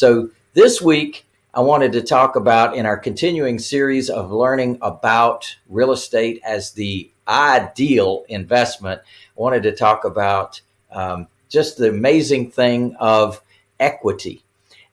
So this week, I wanted to talk about in our continuing series of learning about real estate as the ideal investment. I wanted to talk about um, just the amazing thing of equity.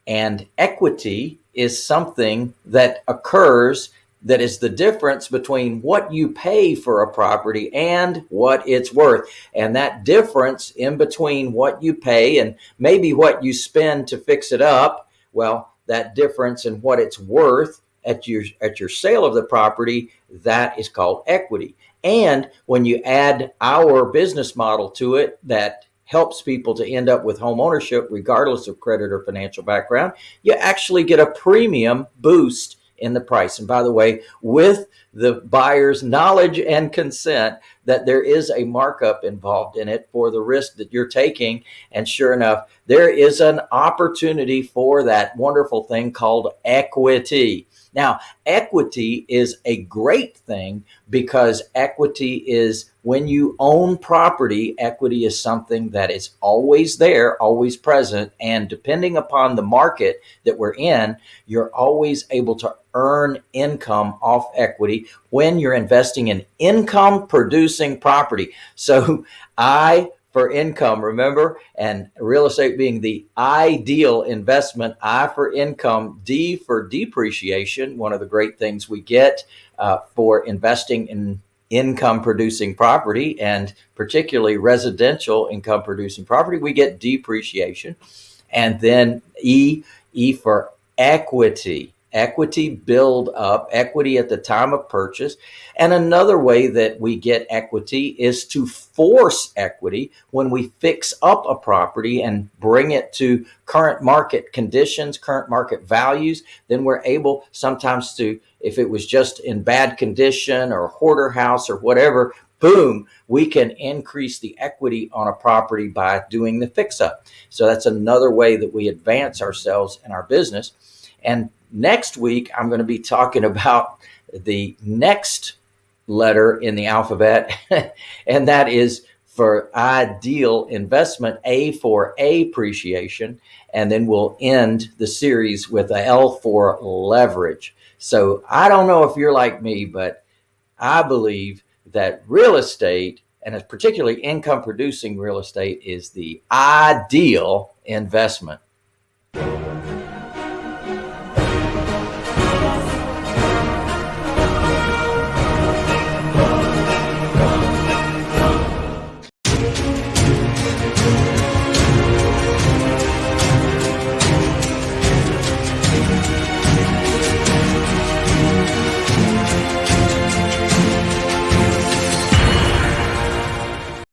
And equity is something that occurs that is the difference between what you pay for a property and what it's worth. And that difference in between what you pay and maybe what you spend to fix it up, well, that difference in what it's worth at your at your sale of the property, that is called equity. And when you add our business model to it that helps people to end up with home ownership regardless of credit or financial background, you actually get a premium boost in the price. And by the way, with the buyer's knowledge and consent that there is a markup involved in it for the risk that you're taking. And sure enough, there is an opportunity for that wonderful thing called equity. Now, equity is a great thing because equity is when you own property, equity is something that is always there, always present. And depending upon the market that we're in, you're always able to earn income off equity when you're investing in income producing property. So I for income, remember? And real estate being the ideal investment, I for income, D for depreciation, one of the great things we get uh, for investing in income producing property and particularly residential income producing property, we get depreciation. And then E, E for equity equity build up, equity at the time of purchase. And another way that we get equity is to force equity when we fix up a property and bring it to current market conditions, current market values, then we're able sometimes to, if it was just in bad condition or hoarder house or whatever, boom, we can increase the equity on a property by doing the fix up. So that's another way that we advance ourselves in our business. And next week, I'm going to be talking about the next letter in the alphabet, and that is for ideal investment, A for appreciation, and then we'll end the series with a L for leverage. So I don't know if you're like me, but I believe that real estate and particularly income producing real estate is the ideal investment.